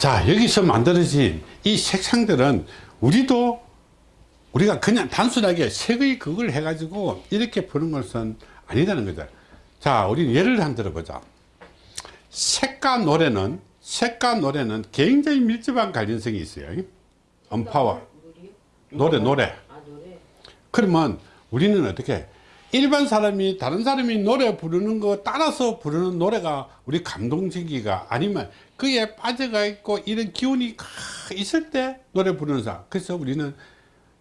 자 여기서 만들어진 이 색상들은 우리도 우리가 그냥 단순하게 색의 그걸 해가지고 이렇게 푸는 것은 아니다는 거죠 자 우리 예를 한 들어보자. 색과 노래는 색과 노래는 굉장히 밀접한 관련성이 있어요. 음파와 노래 노래. 아 노래. 그러면 우리는 어떻게 일반 사람이 다른 사람이 노래 부르는 거 따라서 부르는 노래가 우리 감동적이가 아니면 그에 빠져가 있고 이런 기운이 있을 때 노래 부르는 사람. 그래서 우리는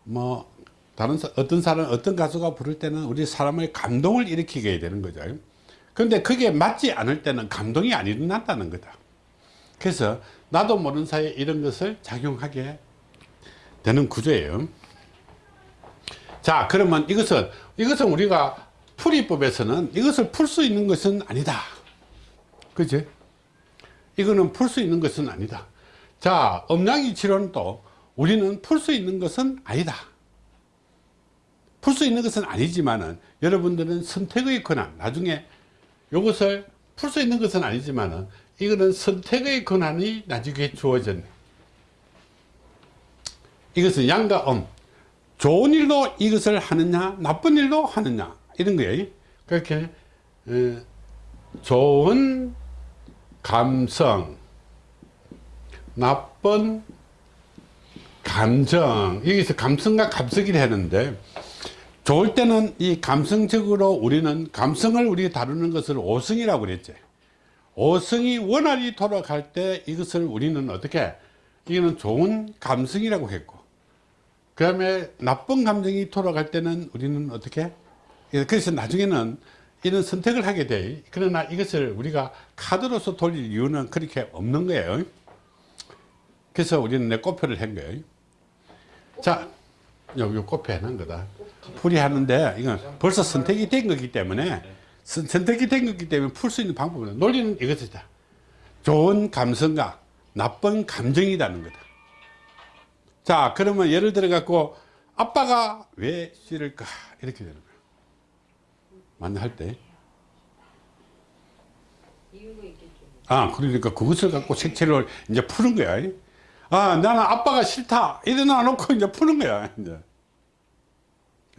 뭐 다른 사- 어떤 사람 어떤 가수가 부를 때는 우리 사람의 감동을 일으키게 되는 거죠. 그런데 그게 맞지 않을 때는 감동이 안 일어난다는 거다. 그래서 나도 모르는 사이에 이런 것을 작용하게 되는 구조예요 자 그러면 이것은 이것은 우리가 풀이법에서는 이것을 풀 수 있는 것은 아니다. 그지? 이거는 풀 수 있는 것은 아니다. 자 음양이 치료는 또 우리는 풀 수 있는 것은 아니다. 풀 수 있는 것은 아니지만은 여러분들은 선택의 권한 나중에 이것을 풀 수 있는 것은 아니지만은 이거는 선택의 권한이 나중에 주어졌네. 이것은 양과 음 좋은 일로 이것을 하느냐 나쁜 일로 하느냐 이런 거예요. 그렇게 어, 좋은 감성 나쁜 감정 여기서 감성과 감성이라 하는데 좋을 때는 이 감성적으로 우리는 감성을 우리 다루는 것을 오성이라고 그랬지. 오성이 원활히 돌아갈 때 이것을 우리는 어떻게 이거는 좋은 감성이라고 했고 그 다음에 나쁜 감정이 돌아갈 때는 우리는 어떻게? 그래서 나중에는 이런 선택을 하게 돼. 그러나 이것을 우리가 카드로서 돌릴 이유는 그렇게 없는 거예요. 그래서 우리는 내 꽃표를 한 거예요. 자 요, 요 꽃표 해놓은 거다. 풀이 하는데 이건 벌써 선택이 된 거기 때문에 선, 선택이 된 거기 때문에 풀 수 있는 방법은 논리는 이것이다. 좋은 감성과 나쁜 감정이라는 거다 자 그러면 예를 들어 갖고 아빠가 왜 싫을까 이렇게 되는 거예요 만날 때. 아, 그러니까 그것을 갖고 색채를 이제 푸는 거야. 아, 나는 아빠가 싫다. 일어나 놓고 이제 푸는 거야. 이제.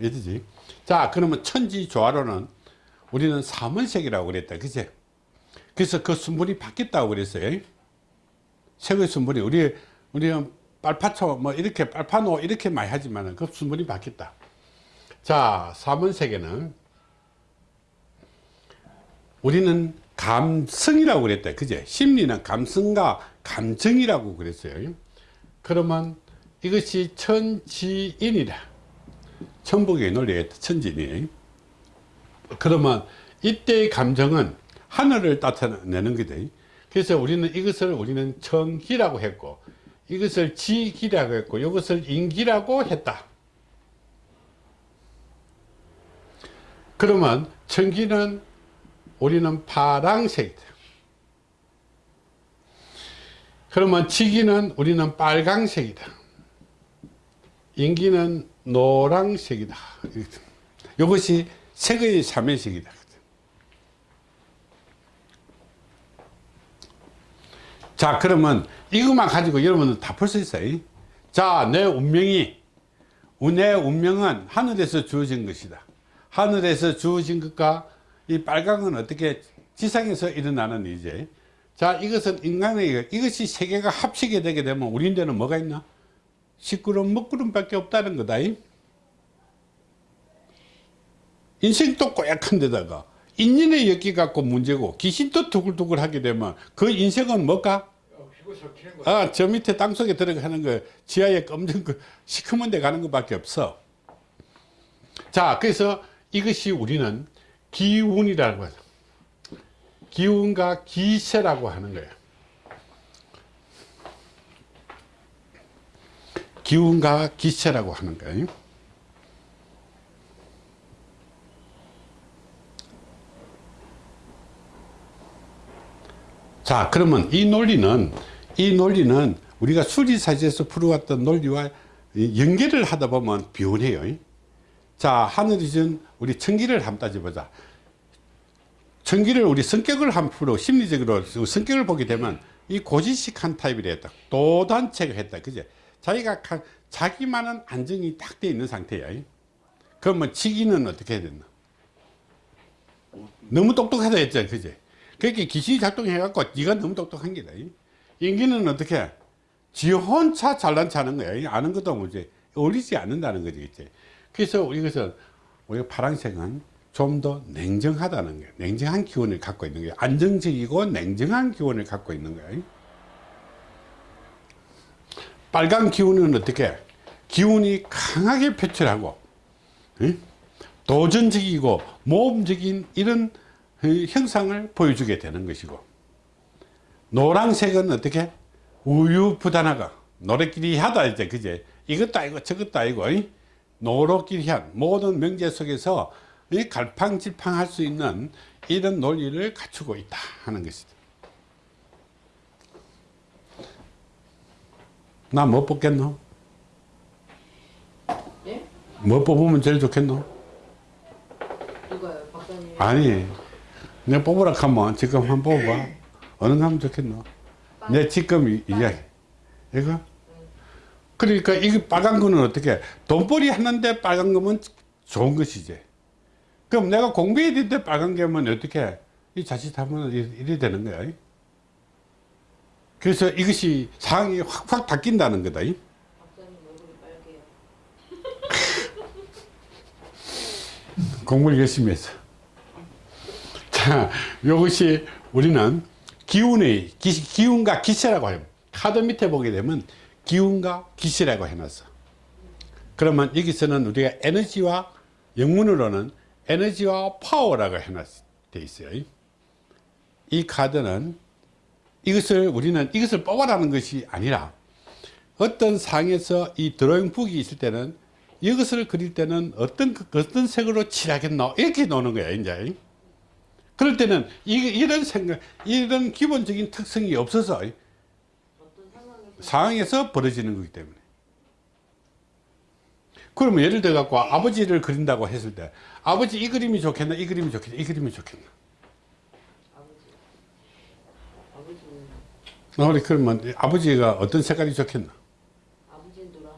이해되지? 자, 그러면 천지 조화로는 우리는 삼원색이라고 그랬다. 그치? 그래서 그 순물이 바뀌었다고 그랬어요. 색의 순물이, 우리, 우리는 빨파초, 뭐, 이렇게, 빨파노, 이렇게 많이 하지만 그 순물이 바뀌었다. 자, 삼원색에는 우리는 감성이라고 그랬다 그제? 심리는 감성과 감정이라고 그랬어요. 그러면 이것이 천지인이라 천복의 논리가 천지인이. 그러면 이때의 감정은 하늘을 나타내는 거다 그래서 우리는 이것을 우리는 청기라고 했고 이것을 지기라고 했고 이것을 인기라고 했다 그러면 청기는 우리는 파랑색이다. 그러면 지기는 우리는 빨강색이다. 인기는 노랑색이다. 이것이 색의 삼연색이다. 자 그러면 이것만 가지고 여러분은 다 풀 수 있어요. 자내 운명이 내 운명은 하늘에서 주어진 것이다. 하늘에서 주어진 것과 이 빨강은 어떻게 지상에서 일어나는 이제 자 이것은 인간의 이것이 세계가 합치게 되게 되면 우리인데는 뭐가 있나 시끄러운 먹구름 밖에 없다는 거다 인생도 꼬약한 데다가 인연의 엮기 갖고 문제고 귀신도 두글두글 하게 되면 그 인생은 뭘까 아, 저 밑에 땅속에 들어가는 거 지하에 검정 그 시커먼 데 가는 것밖에 없어 자 그래서 이것이 우리는 기운이라고 하죠. 기운과 기세라고 하는 거예요. 기운과 기세라고 하는 거예요. 자, 그러면 이 논리는 이 논리는 우리가 수리사지에서 풀어왔던 논리와 연결을 하다 보면 비운해요. 자, 하늘이 준 우리 천기를 한번 따져보자. 천기를 우리 성격을 한 프로 심리적으로 성격을 보게 되면 이 고지식한 타입이라 했다. 도단체가 했다. 그제? 자기가 가- 자기만은 안정이 딱 돼 있는 상태야. 그러면 치기는 어떻게 해야 된다? 너무 똑똑하다 했잖아. 그제? 그렇게 귀신이 작동해갖고 네가 너무 똑똑한 게다. 인기는 어떻게 해? 지 혼자 잘난 차는 거야. 아는 것도 뭐지. 어울리지 않는다는 거지. 그치? 그래서 이것은 우리가 파란색은 좀 더 냉정하다는 거예요. 냉정한 기운을 갖고 있는 거예요. 안정적이고 냉정한 기운을 갖고 있는 거예요. 빨간 기운은 어떻게? 기운이 강하게 표출하고, 응? 도전적이고 모험적인 이런 어, 형상을 보여주게 되는 것이고, 노란색은 어떻게? 우유부단하가 노래끼리 하다 이제 그제 이것도 아니고 저것도 아니고 이? 노로끼리 한 모든 명제 속에서 이 갈팡질팡할 수 있는 이런 논리를 갖추고 있다 하는 것이다. 나 뭐 뽑겠노? 예? 뭐 뽑으면 제일 좋겠노? 누가요? 박사님. 아니 내가 뽑으라 하면 지금 한번 뽑아봐. 어느 거 하면 좋겠노? 내 지금 이- 이야기 이거? 그러니까 이게 빨간 거는 어떻게? 돈벌이 하는데 빨간 거면 좋은 것이지 그럼 내가 공부해야 되는데 빨간 게면 어떻게? 이 자칫하면 이- 이래 되는 거야 그래서 이것이 상황이 확확 바뀐다는 거다. 공부를 열심히 했어. 자, 이것이 우리는 기운의, 기, 기운과 기세라고 해요. 카드 밑에 보게 되면 기운과 기세라고 해놨어. 그러면 여기서는 우리가 에너지와 영문으로는 에너지와 파워라고 해놨 돼 있어요. 이 카드는 이것을 우리는 이것을 뽑아라는 것이 아니라 어떤 상에서 이 드로잉 북이 있을 때는 이것을 그릴 때는 어떤 그- 어떤 색으로 칠하겠노 이렇게 노는 거야 이제 그럴 때는 이, 이런 생각 이런 기본적인 특성이 없어서 어떤 상황에서 벌어지는 거기 때문에 그러면 예를 들어 갖고 아버지를 그린다고 했을 때 아버지 이 그림이 좋겠나 이 그림이 좋겠나 이 그림이 좋겠나 아버지. 그러면 아버지가 어떤 색깔이 좋겠나 아버지는 노란.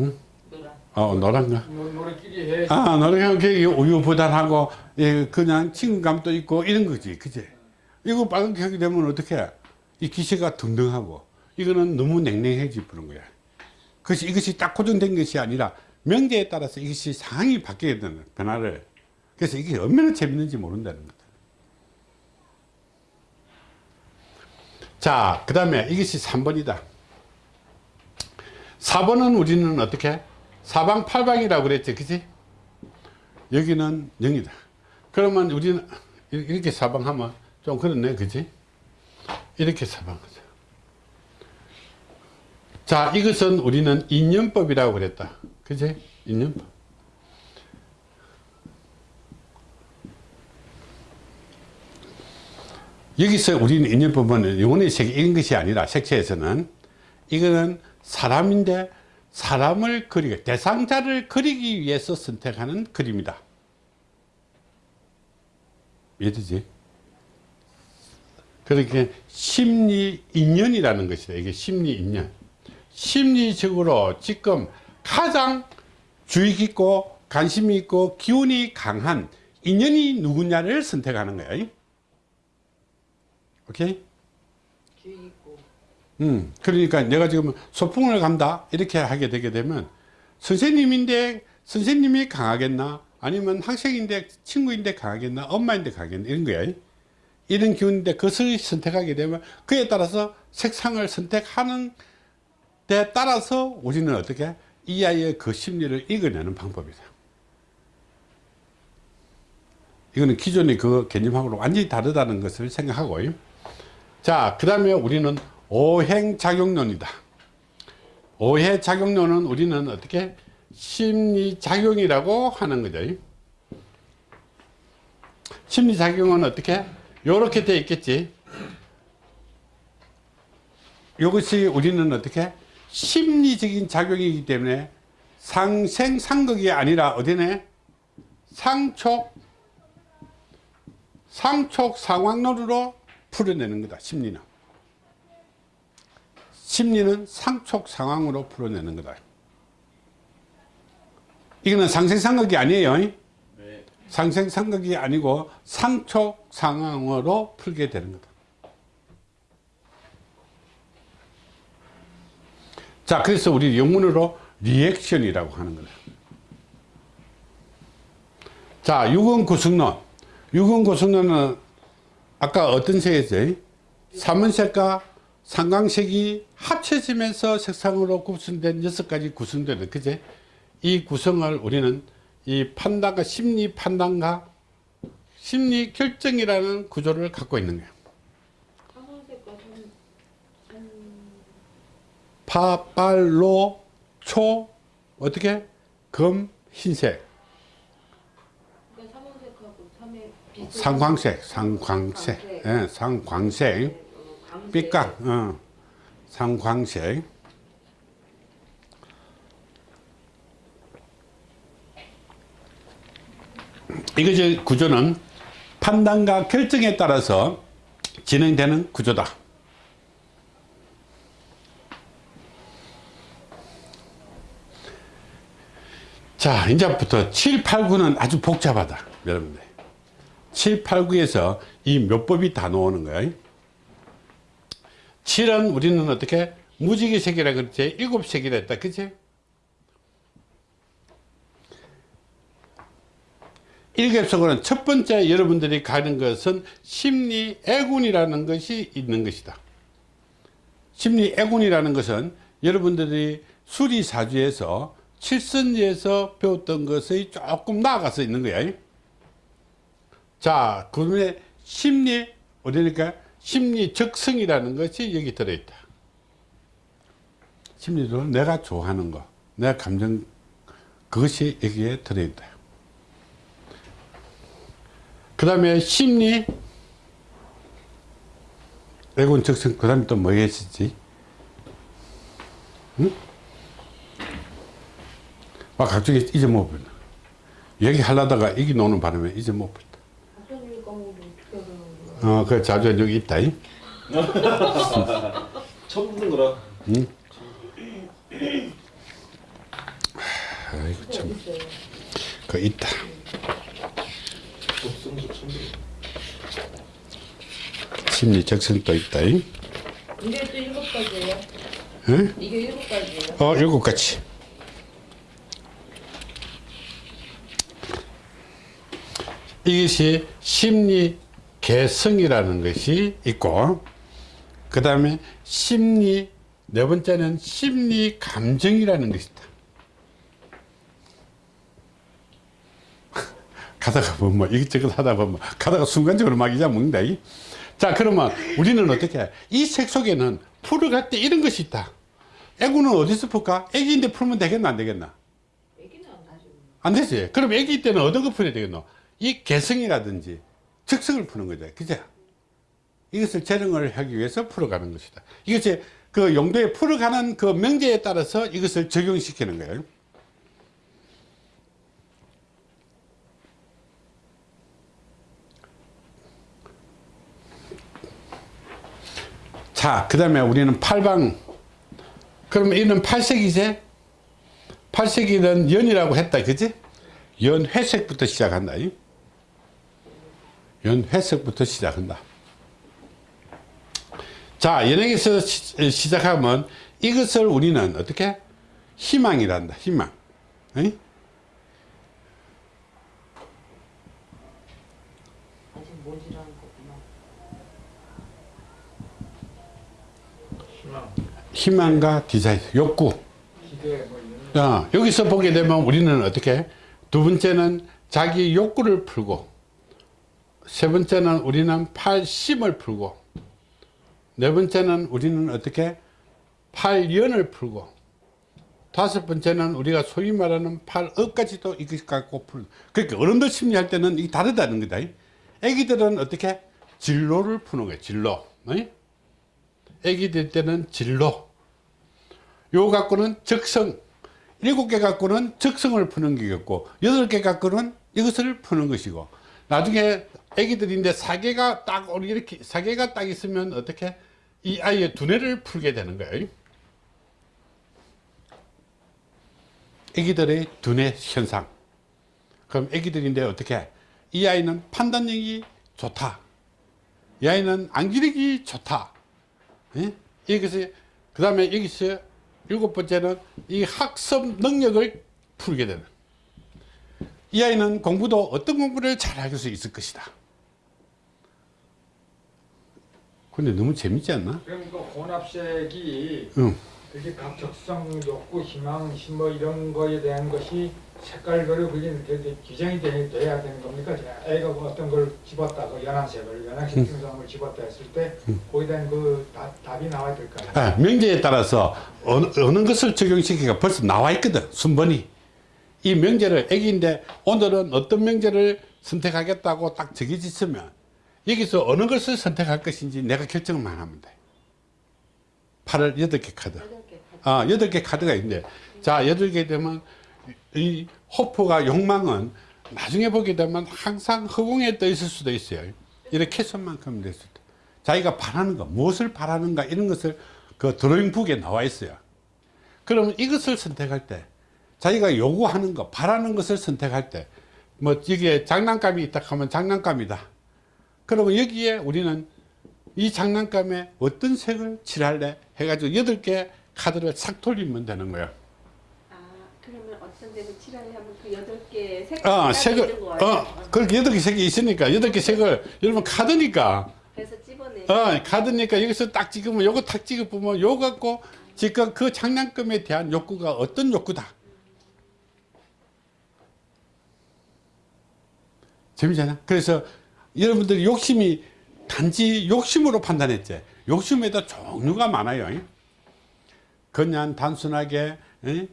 응? 노란. 어 노란가 노- 노래끼리 해. 아, 너는 그게 우유부단하고, 예, 그냥 친근감도 있고, 이런 거지. 그지? 이거 빨간 격이 되면 어떻게? 이 기세가 등등하고, 이거는 너무 냉랭해지 부는 거야. 그것이, 이것이 딱 고정된 것이 아니라, 명제에 따라서 이것이 상황이 바뀌게 되는 변화를. 그래서 이게 얼마나 재밌는지 모른다는 거다. 자, 그 다음에 이것이 3번이다. 4번은 우리는 어떻게? 사방팔방이라고 그랬지, 그지? 여기는 0이다. 그러면 우리는 이- 이렇게 사방하면 좀 그렇네, 그지? 이렇게 사방하자. 자, 이것은 우리는 인연법이라고 그랬다. 그지? 인연법. 여기서 우리는 인연법은 영혼의 세계 이런 것이 아니라 색채에서는 이거는 사람인데 사람을 그리기 대상자를 그리기 위해서 선택하는 그림이다 이해되지? 그렇게 심리 인연이라는 것이다. 이게 심리 인연. 심리적으로 지금 가장 주의 깊고 관심이 있고 기운이 강한 인연이 누구냐를 선택하는 거야. 오케이? 음, 그러니까 내가 지금 소풍을 간다. 이렇게 하게 되게 되면 선생님인데 선생님이 강하겠나 아니면 학생인데 친구인데 강하겠나 엄마인데 강하겠나 이런 거야. 이런 기운인데 그것을 선택하게 되면 그에 따라서 색상을 선택하는 데 따라서 우리는 어떻게 이 아이의 그 심리를 읽어내는 방법이다. 이거는 기존의 그 개념하고는 완전히 다르다는 것을 생각하고 자, 그 다음에 우리는 오행작용론이다. 오해작용론은 우리는 어떻게 심리작용이라고 하는 거죠. 심리작용은 어떻게? 요렇게 돼 있겠지. 이것이 우리는 어떻게? 심리적인 작용이기 때문에 상생 상극이 아니라 어디네? 상촉, 상촉 상황론으로 풀어내는 거다, 심리는. 심리는 상촉 상황으로 풀어내는 거다. 이거는 상생상극이 아니에요. 네. 상생상극이 아니고 상촉 상황으로 풀게 되는 거다. 자, 그래서 우리 영문으로 리액션이라고 하는 거다. 자, 유근 구성론. 유근 구성론은 아까 어떤 색이었죠? 삼원색과 상광색이 합쳐지면서 색상으로 구성된 여섯 가지 구성되는 그제? 이 구성을 우리는 이 판단과 심리 판단과 심리 결정이라는 구조를 갖고 있는 거예요. 삼, 삼 파빨 로 초 어떻게? 검 흰색. 그러니까 삼의 비슷한 상광색. 상광색. 예, 상광색. 어, 광색. 삐까 어, 상광색 이것의 구조는 판단과 결정에 따라서 진행되는 구조다. 자, 이제부터 7, 8, 9는 아주 복잡하다. 여러분들. 7, 8, 9에서 이 묘법이 다 나오는 거야. 7은 우리는 어떻게? 무지개 색이라 그랬지? 일곱 색이라 했다. 그치? 일ገብ속으로는 첫 번째 여러분들이 가는 것은 심리 애군이라는 것이 있는 것이다. 심리 애군이라는 것은 여러분들이 수리사주에서 칠선지에서 배웠던 것의 조금 나아가서 있는 거야. 자, 그 다음에 심리, 어디니까 심리 적성이라는 것이 여기 들어있다. 심리도 내가 좋아하는 거, 내가 감정, 그것이 여기에 들어있다. 그 다음에 심리, 애군 적성, 그 다음에 또뭐 했었지? 응? 막 갑자기 잊어먹어버려. 얘기하려다가 얘기 노는 바람에 잊어먹어버렸다. 어, 그 자주 여기 있다. 이. 처음 듣는 거라. 응? 아이고, 참. 있어요. 그 있다. 적성도 처음 들어. 심리 적성도 있다. 이. 이게 또 일곱 가지예요? 응? 이게 일곱 가지예요? 어, 일곱 가지. 이것이 심리 개성이라는 것이 있고, 그 다음에 심리, 네 번째는 심리 감정이라는 것이 있다. 가다가 보면 뭐 이것저것 하다 보면 가다가 순간적으로 막 잊어먹는다. 이. 자, 그러면 우리는 어떻게, 이색 속에는 풀어갈 때 이런 것이 있다. 애구는 어디서 풀까? 애기인데 풀면 되겠나, 안 되겠나? 안 되지. 그럼 애기 때는 어떤 거 풀어야 되겠노? 이 개성이라든지 적성을 푸는 거죠. 그죠? 이것을 재능을 하기 위해서 풀어가는 것이다. 이것이 그 용도에 풀어가는 그 명제에 따라서 이것을 적용시키는 거예요. 자, 그 다음에 우리는 팔방. 그러면 이는 팔색이제? 팔색이는 연이라고 했다. 그지? 연 회색부터 시작한다. 이. 연회색부터 시작한다. 자, 연예에서 시작하면 이것을 우리는 어떻게? 희망이란다. 희망. 이? 아직 모지라는 거구나. 희망, 희망과 디자인, 욕구. 자, 여기서 보게 되면 우리는 어떻게? 두 번째는 자기 욕구를 풀고, 세 번째는 우리는 팔심을 풀고, 네 번째는 우리는 어떻게? 팔연을 풀고, 다섯 번째는 우리가 소위 말하는 팔억까지도 이것 갖고 풀. 그러니까 어른들 심리할 때는 이게 다르다는 거다. 애기들은 어떻게? 진로를 푸는 거예요. 진로. 어이? 애기 될 때는 진로 요 갖고는 적성 일곱 개 갖고는 적성을 푸는 게겠고 여덟 개 갖고는 이것을 푸는 것이고 나중에 애기들인데 사계가 딱 이렇게 사계가 딱 있으면 어떻게 이 아이의 두뇌를 풀게 되는 거예요. 애기들의 두뇌 현상. 그럼 애기들인데 어떻게? 이 아이는 판단력이 좋다. 이 아이는 안기력이 좋다. 예? 여기서 그 다음에 여기서 일곱 번째는 이 학습 능력을 풀게 되는 이 아이는 공부도 어떤 공부를 잘할 수 있을 것이다 근데 너무 재밌지 않나? 그럼 그 혼합색이 응. 각 적성 욕구 희망 뭐 이런 거에 대한 것이 색깔별로 그게 되게 규정이 돼, 돼야 되는 겁니까? 애가 뭐 어떤 걸 집었다 그 연한색을 연한색 증상을 집었다 했을 때 거기에 대한 그 답, 답이 나와야 될까요? 아, 명제에 따라서 어느, 어느 것을 적용시키가 벌써 나와 있거든 순번이 이 명제를 애기인데 오늘은 어떤 명제를 선택하겠다고 딱 있으면 여기서 어느 것을 선택할 것인지 내가 결정만 하면 돼 8월 8개 카드 여덟 개 다. 아, 8개 카드가 있는데 자 8개 되면 이 호프가 욕망은 나중에 보게 되면 항상 허공에 떠 있을 수도 있어요. 이렇게 손만큼 됐을 때. 자기가 바라는 거 무엇을 바라는가 이런 것을 그 드로잉북에 나와 있어요. 그러면 이것을 선택할 때 자기가 요구하는 거 바라는 것을 선택할 때뭐 이게 장난감이 있다 하면 장난감이다. 그러면 여기에 우리는 이 장난감에 어떤 색을 칠할래 해가지고 8개 카드를 싹 돌리면 되는 거예요. 아 데는 칠하려 하면 그 여덟 개 어, 따로 색을? 어, 그렇게 여덟 개 색이 있으니까, 여덟 개 색을, 여러분, 카드니까, 그래서 집어내. 어, 카드니까 여기서 딱 찍으면, 요거 탁 찍어보면, 요거 갖고, 지금 그 장난감에 대한 욕구가 어떤 욕구다. 재미잖아. 그래서 여러분들이 욕심이 단지 욕심으로 판단했지. 욕심에다 종류가 많아요. 그냥 단순하게, 에?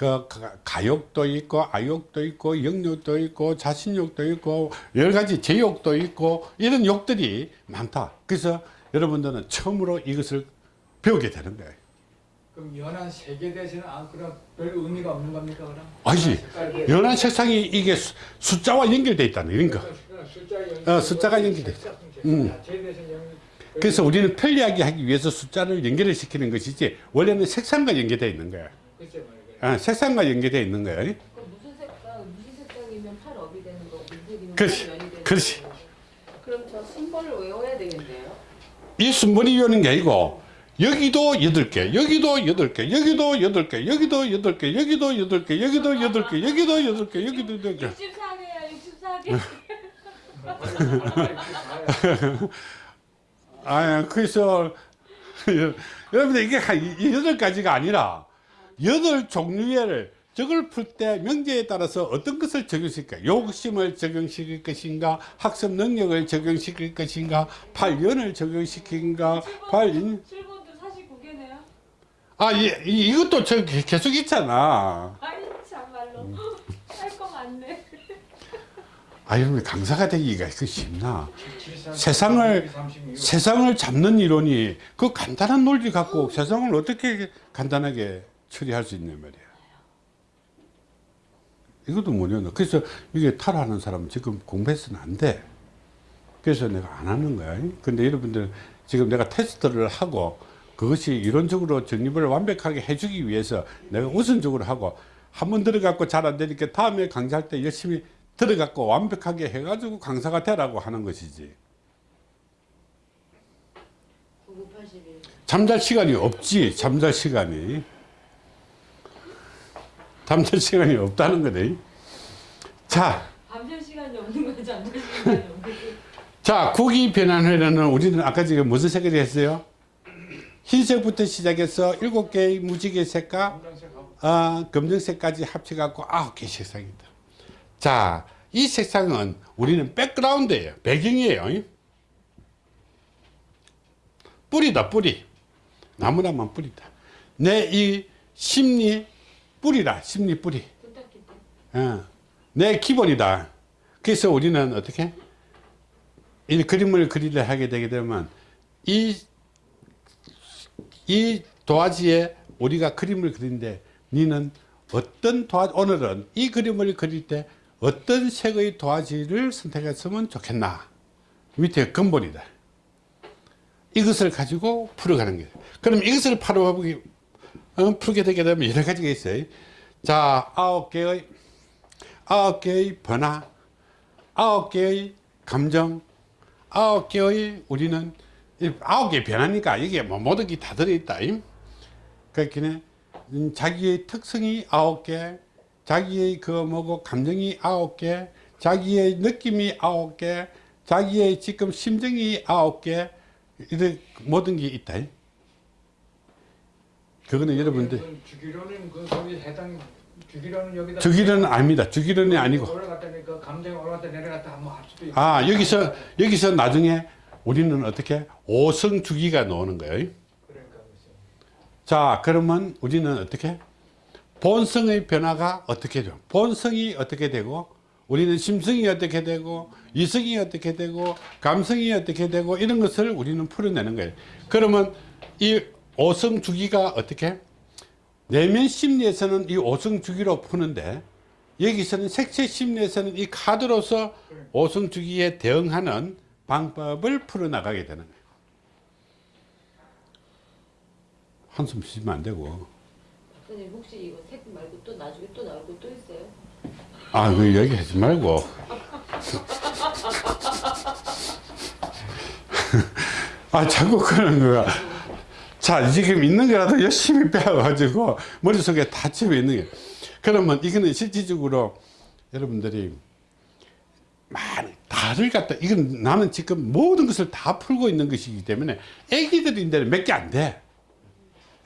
그 가- 가욕도 있고 아욕도 있고 영욕도 있고 자신욕도 있고 여러 가지 제욕도 있고 이런 욕들이 많다. 그래서 여러분들은 처음으로 이것을 배우게 되는 거예요. 그럼 연한 색에 대해서는 안 그런 별 의미가 없는 겁니까 그럼? 아니지. 대해서. 연한 색상이 이게 수- 숫자와 연결되어 있다는 이런 거. 숫자가 연결. 어, 숫자가 연결돼. 연결. 그래서 우리는 편리하게 하기 위해서 숫자를 연결을 시키는 것이지 원래는 색상과 연결되어 있는 거야. 어, 색상과 연결되어 있는. 그럼 무슨 색깔, 무슨 색깔이면 팔 업이 되는 거, 무슨 색이면 그렇지. 팔 면이 되는 그렇지. 거. 그럼 저 순번을 외워야 되겠네요. 이 순번이 오는 게 아니고 여기도 여덟 개, 여기도 여덟 개, 여기도 여덟 개, 여기도 여덟 개, 여기도 여덟 개, 여기도 여덟 개, 여기도 여덟 개, 여기도 여덟 개. 64개야 64개. 아, 그래서 여러분들 이게 한 이- 여덟 가지가 아니라 여덟 종류의 저걸 풀 때 명제에 따라서 어떤 것을 적용시킬까? 욕심을 적용시킬 것인가? 학습 능력을 적용시킬 것인가? 팔연을 적용시킨가? 팔 7번도 49개네요. 아, 이, 이, 이것도 저 계속 있잖아. 아니 참말로 할거 많네. 아, 여러분 강사가 되기가 그 쉽나? 73, 세상을 36. 세상을 잡는 이론이 그 간단한 논리 갖고 세상을 어떻게 간단하게 처리할 수 있냐 말이야. 이것도 뭐냐. 그래서 이게 탈하는 사람은 지금 공부해서는 안 돼. 그래서 내가 안 하는 거야. 근데 여러분들 지금 내가 테스트를 하고 그것이 이론적으로 정립을 완벽하게 해주기 위해서 내가 우선적으로 하고 한 번 들어갖고 잘 안 되니까 다음에 강좌할 때 열심히 들어갖고 완벽하게 해가지고 강사가 되라고 하는 것이지. 9981. 잠잘 시간이 없지 잠잘 시간이 잠잘 시간이 없다는 거네. 자, 밤샐 시간이 없는 거지 잠잘 시간이 없는. 자 국이 변환회는 우리는 아까 지금 무슨 색을 했어요? 흰색부터 시작해서 일곱 개의 무지개 색과 아, 검정색까지 합쳐갖고 아홉 개 색상이다. 자, 이 색상은 우리는 백그라운드예요. 배경이에요. 뿌리다 뿌리. 나무라만 뿌리다. 내 이 심리 뿌리다 심리 뿌리. 어, 내 기본이다 그래서 우리는 어떻게 이 그림을 그리려 하게 되게 되면 이, 이 도화지에 우리가 그림을 그리는데 니는 어떤 도화 오늘은 이 그림을 그릴 때 어떤 색의 도화지를 선택했으면 좋겠나 밑에 근본이다 이것을 가지고 풀어가는 거예요. 그럼 이것을 어, 풀게 되게 되면 여러 가지가 있어요. 자, 아홉 개의 아홉 개의 변화, 아홉 개의 감정, 아홉 개의 우리는 이 아홉 개 변화니까 이게 뭐 모든 게 다 들어있다. 그렇게 음, 자기의 특성이 아홉 개, 자기의 그 뭐고 감정이 아홉 개, 자기의 느낌이 아홉 개, 자기의 지금 심정이 아홉 개, 이런 모든 게 있다. 그거는 여러분들 그 주기로는 그 거기 해당 주기로는 여기다 주기는 아닙니다. 주기론이 아니고. 올라갔다니 그 감정이 올라갔다 내려갔다 한번 할 수도 있고 아, 여기서, 여기서 나중에 우리는 어떻게? 오성 주기가 나오는 거예요. 그러니까 글쎄. 자, 그러면 우리는 어떻게? 본성의 변화가 어떻게 돼요? 본성이 어떻게 되고, 우리는 심성이 어떻게 되고, 이성이 어떻게 되고, 감성이 어떻게 되고, 이런 것을 우리는 풀어내는 거예요. 그러면 이 오성 주기가 어떻게? 내면 심리에서는 이 오성 주기로 푸는데, 여기서는 색채 심리에서는 이 카드로서 오성 주기에 대응하는 방법을 풀어나가게 되는 거예요. 한숨 쉬면 안 되고. 박사님 혹시 이거 색 말고 또 나중에 또 나올 거 또 있어요? 아, 그 얘기 하지 말고. 아, 자꾸 그러는 거야. 자, 지금 있는 거라도 열심히 빼가지고 머릿속에 다 집어 있는 게. 그러면 이거는 실질적으로 여러분들이 많이 다를 갖다, 이건 나는 지금 모든 것을 다 풀고 있는 것이기 때문에 애기들인데 몇 개 안 돼.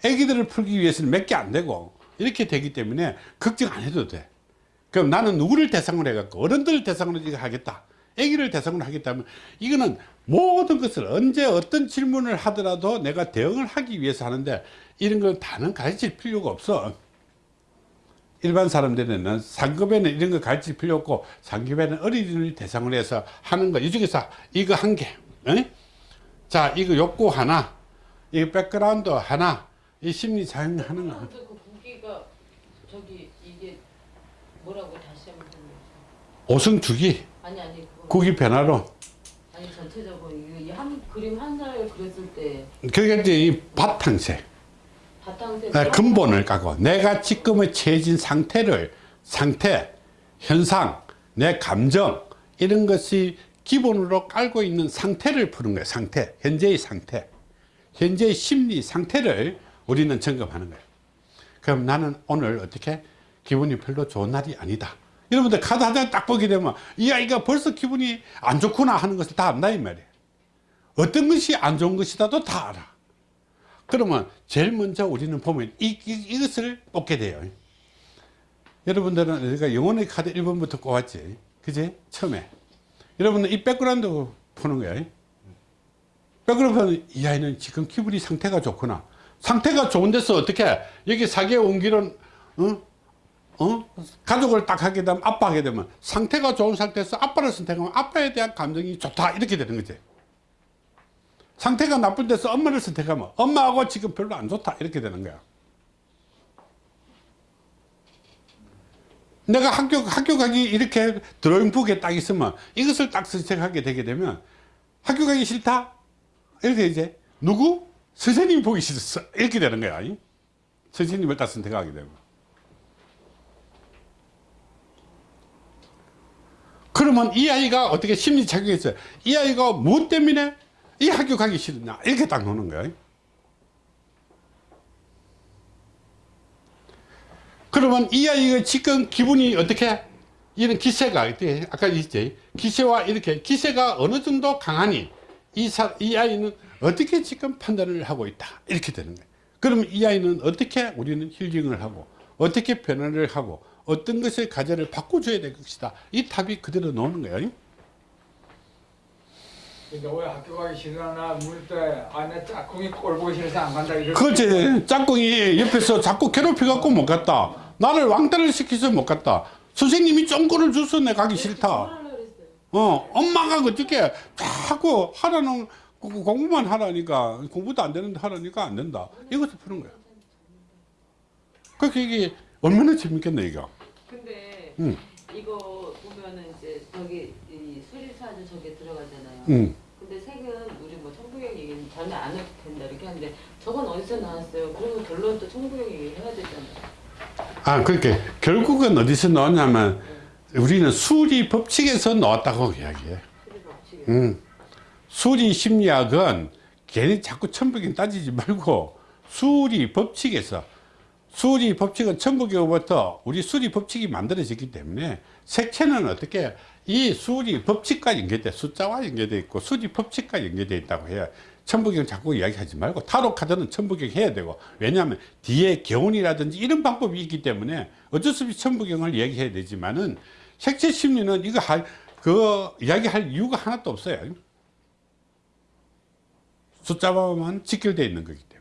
애기들을 풀기 위해서는 몇 개 안 되고 이렇게 되기 때문에 걱정 안 해도 돼. 그럼 나는 누구를 대상으로 해갖고 어른들을 대상으로 하겠다. 아기를 대상으로 하겠다면 이거는 모든 것을 언제 어떤 질문을 하더라도 내가 대응을 하기 위해서 하는데 이런 걸 다는 가르칠 필요가 없어. 일반 사람들은 상급에는 이런 거 가르칠 필요 없고 상급에는 어린이를 대상으로 해서 하는 거. 이 중에서 이거 한 개. 에? 자, 이거 욕구 하나. 이 백그라운드 하나. 이 심리 자행 하는 거. 그 고기가 저기 이게 뭐라고 다시 한번. 오성주기. 아니 아니 구기 변화로. 아니 전체적으로 이한 그림 한 살 그렸을 때 그게 이제 이 바탕색. 바탕색 아, 근본을 까고 내가 지금의 처해진 상태를 상태, 현상, 내 감정 이런 것이 기본으로 깔고 있는 상태를 푸는 거예요. 상태, 현재의 상태, 현재의 심리 상태를 우리는 점검하는 거예요. 그럼 나는 오늘 어떻게 기분이 별로 좋은 날이 아니다. 여러분들 카드 한 장 딱 보게 되면 이 아이가 벌써 기분이 안 좋구나 하는 것을 다 안다 이 말이에요. 어떤 것이 안 좋은 것이다도 다 알아. 그러면 제일 먼저 우리는 보면 이, 이, 것을 뽑게 돼요. 여러분들은 우리가 영혼의 카드 1번부터 꼽았지. 그지? 처음에. 여러분은 이 백그라운드 푸는 거예요. 백그라운드는 이 아이는 지금 기분이 상태가 좋구나. 상태가 좋은 데서 어떻게 여기 사계 온기는 어? 어? 가족을 딱 하게 되면 아빠 하게 되면 상태가 좋은 상태에서 아빠를 선택하면 아빠에 대한 감정이 좋다 이렇게 되는 거지. 상태가 나쁜 데서 엄마를 선택하면 엄마하고 지금 별로 안 좋다 이렇게 되는 거야 내가 학교 학교 가기 이렇게 드로잉북에 딱 있으면 이것을 딱 선택하게 되게 되면 학교 가기 싫다 이렇게 이제 누구 선생님이 보기 싫었어 이렇게 되는 거야 이? 선생님을 딱 선택하게 되면 그러면 이 아이가 어떻게 심리 작용했어요? 이 아이가 무엇 때문에 이 학교 가기 싫으냐? 이렇게 딱 노는 거예요. 그러면 이 아이가 지금 기분이 어떻게? 이런 기세가 어떻게 아까 있지? 기세와 이렇게 기세가 어느 정도 강하니 이, 사, 이 아이는 어떻게 지금 판단을 하고 있다? 이렇게 되는 거예요. 그러면 이 아이는 어떻게 우리는 힐링을 하고 어떻게 변화를 하고 어떤 것의 과제를 바꿔줘야 될 것이다. 이 답이 그대로 나오는 거예요 근데 왜 학교 가기 싫어나 물때 아내 짝꿍이 꼴 보기 싫어서 안 간다 이럴 그렇지. 짝꿍이 옆에서 자꾸 괴롭혀 갖고 못 갔다. 나를 왕따를 시켜서 못 갔다. 선생님이 쫑꼬를 줘서 내 가기 싫다. 어 엄마가 어떻게 자꾸 하라는 공- 공부만 하라니까 공부도 안 되는데 하라니까 안 된다. 이것을 푸는 거야. 그렇게 이게 얼마나 재밌겠네 이거 근데 응. 이거 보면은 이제 저기 이 수리사주 저게 들어가잖아요. 응. 근데 색은 우리 뭐 청부경 얘기는 전혀 안 해도 된다 이렇게 하는데 저건 어디서 나왔어요? 그러면 결론 또 청부경 얘기를 해야 되잖아요. 아, 그렇게 결국은 어디서 나왔냐면 우리는 수리 법칙에서 나왔다고 이야기해. 음. 수리 심리학은 괜히 자꾸 천부경 따지지 말고 수리 법칙에서 수리 법칙은 천부경부터 우리 수리 법칙이 만들어졌기 때문에 색채는 어떻게 이 수리 법칙과 연계돼 숫자와 연계돼 있고 수리 법칙과 연계돼 있다고 해야 천부경 자꾸 이야기하지 말고 타로 카드는 천부경 해야 되고 왜냐하면 뒤에 개운이라든지 이런 방법이 있기 때문에 어쩔 수 없이 천부경을 이야기해야 되지만은 색채 심리는 이거 할 그 이야기할 이유가 하나도 없어요. 숫자와만 직결되어 있는 거기 때문에.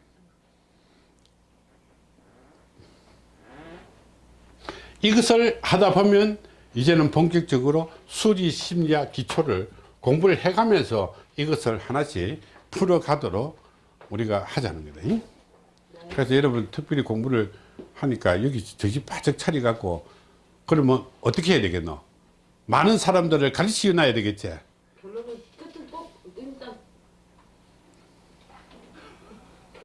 이것을 하다 보면 이제는 본격적으로 수리 심리학 기초를 공부를 해가면서 이것을 하나씩 풀어가도록 우리가 하자는 거다. 잉? 그래서 여러분 특별히 공부를 하니까 여기 정신 바짝 차려갖고 그러면 어떻게 해야 되겠노? 많은 사람들을 되겠지. 끝은 꼭 일단